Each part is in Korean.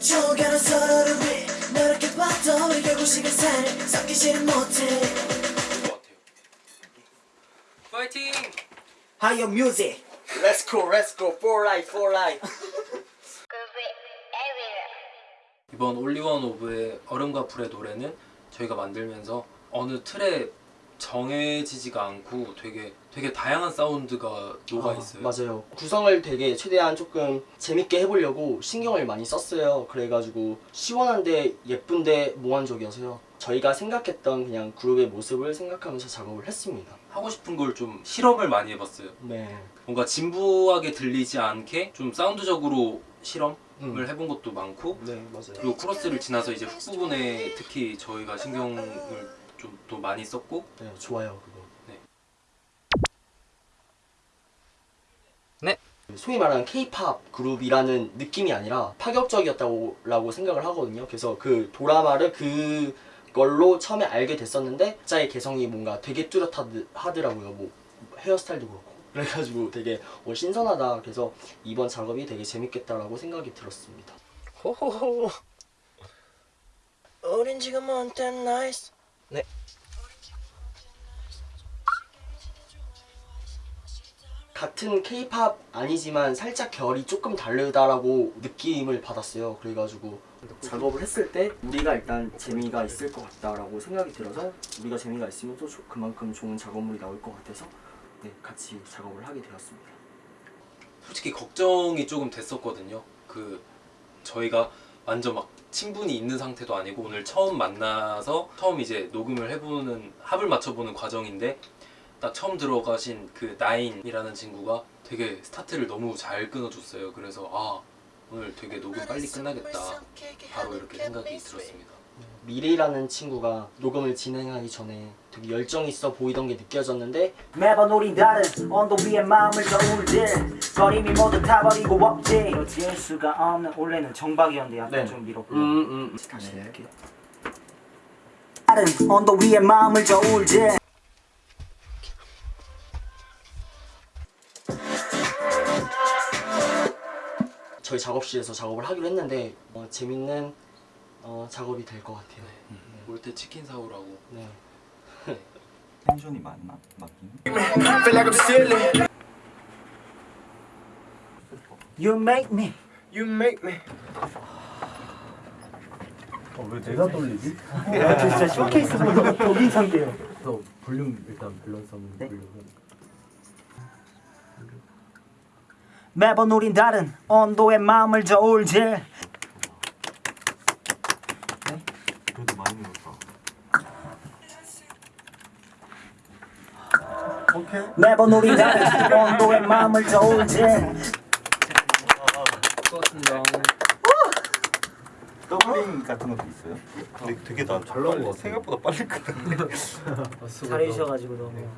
죽어가는 서로를 위해 노력해 봐도 우리 결국 시간을 섞이지는 못해. 파이팅! Higher music Let's go let's go for life for life 이번 올리원 오브의 얼음과 불의 노래는 저희가 만들면서 어느 틀에 정해지지가 않고 되게 되게 다양한 사운드가 녹아 있어요. 맞아요. 구성을 되게 최대한 조금 재밌게 해보려고 신경을 많이 썼어요. 그래가지고 시원한데 예쁜데 몽환적이어서요. 저희가 생각했던 그냥 그룹의 모습을 생각하면서 작업을 했습니다. 하고 싶은 걸 좀 실험을 많이 해봤어요. 네. 뭔가 진부하게 들리지 않게 좀 사운드적으로 실험을 음. 해본 것도 많고 네, 맞아요. 그리고 코러스를 지나서 이제 훅 부분에 특히 저희가 신경을 좀또 많이 썼고 네, 좋아요 그거. 네. 네. 소위 말하는 K-팝 그룹이라는 느낌이 아니라 파격적이었다고 라고 생각을 하거든요. 그래서 그 도라마를 그 걸로 처음에 알게 됐었는데 각자의 개성이 뭔가 되게 뚜렷하더라고요. 뭐 헤어스타일도 그렇고. 그래가지고 되게 어, 신선하다. 그래서 이번 작업이 되게 재밌겠다라고 생각이 들었습니다. 호호호. 지금 on that nice 같은 K-팝 아니지만 살짝 결이 조금 다르다라고 느낌을 받았어요. 그래가지고 작업을 했을 때 우리가 일단 재미가 있을 것 같다라고 생각이 들어서 우리가 재미가 있으면 또 조- 그만큼 좋은 작업물이 나올 것 같아서 네, 같이 작업을 하게 되었습니다. 솔직히 걱정이 조금 됐었거든요. 그 저희가 완전 막 친분이 있는 상태도 아니고 오늘 처음 만나서 처음 이제 녹음을 해보는 합을 맞춰보는 과정인데 딱 처음 들어가신 그 나인이라는 친구가 되게 스타트를 너무 잘 끊어줬어요. 그래서 아 오늘 되게 녹음 빨리 끝나겠다. 바로 이렇게 생각이 들었습니다. 미래라는 친구가 녹음을 진행하기 전에 되게 열정 있어 보이던 게 느껴졌는데 매번 우린 다른 언덕 위에 마음을 저울질 거림이 모두 타버리고 없지 이어질 수가 없는 원래는 정박이었는데 약간 네. 좀 밀어 음, 음. 다시 해볼게요. 다른 언덕 위에 마음을 저울질 저희 작업실에서 작업을 하기로 했는데 어, 재밌는 어, 작업이 될 것 같아요. 올 때 치킨 사오라고. 네. 텐션이 맞나? 맞긴? You make me 왜 내가 돌리지? 아, 진짜 쇼케이스 보는 독인 상태예요 너 볼륨 일단 밸런스 한번 네. 볼륨 매번 우린 다른 온도의 마음을 저울질 늘었다 매번 우린 다른 온도의 마음을 저울질 doubling 같은 것도 있어요? 근데 되게 나잘 나온 것 같아 생각보다 빨리 끝났네. 잘해주셔가지고 너무.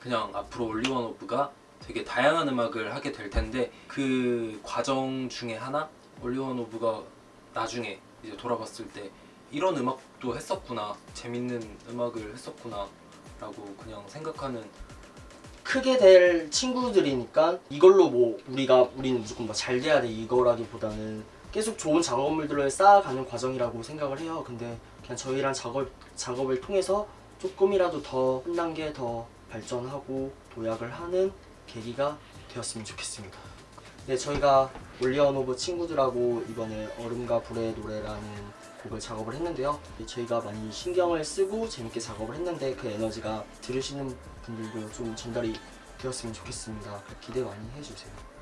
그냥 앞으로 온리원오브가 되게 다양한 음악을 하게 될 텐데 그 과정 중에 하나? 온리원오브가 나중에 이제 돌아봤을 때 이런 음악도 했었구나 재밌는 음악을 했었구나 라고 그냥 생각하는 크게 될 친구들이니까 이걸로 뭐 우리가 우리는 무조건 잘 돼야 돼 이거라기보다는 계속 좋은 작업물들을 쌓아가는 과정이라고 생각을 해요. 근데 그냥 저희랑 작업 작업을 통해서 조금이라도 더 한 단계 더 발전하고 도약을 하는 계기가 되었으면 좋겠습니다. 네, 저희가 온리원오브 친구들하고 이번에 얼음과 불의 노래라는 곡을 작업을 했는데요. 네, 저희가 많이 신경을 쓰고 재밌게 작업을 했는데 그 에너지가 들으시는 분들도 좀 전달이 되었으면 좋겠습니다. 기대 많이 해주세요.